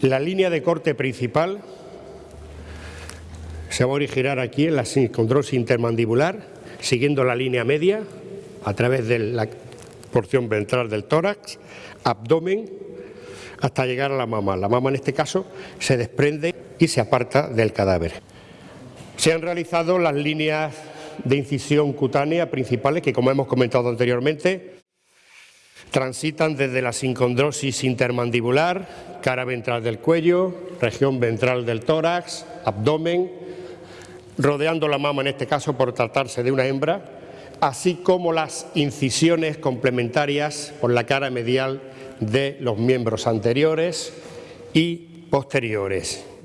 La línea de corte principal se va a originar aquí en la sincondrosis intermandibular, siguiendo la línea media a través de la porción ventral del tórax, abdomen, hasta llegar a la mama. La mama en este caso se desprende y se aparta del cadáver. Se han realizado las líneas de incisión cutánea principales que, como hemos comentado anteriormente, transitan desde la sincondrosis intermandibular, cara ventral del cuello, región ventral del tórax, abdomen, rodeando la mama en este caso por tratarse de una hembra, así como las incisiones complementarias por la cara medial de los miembros anteriores y posteriores.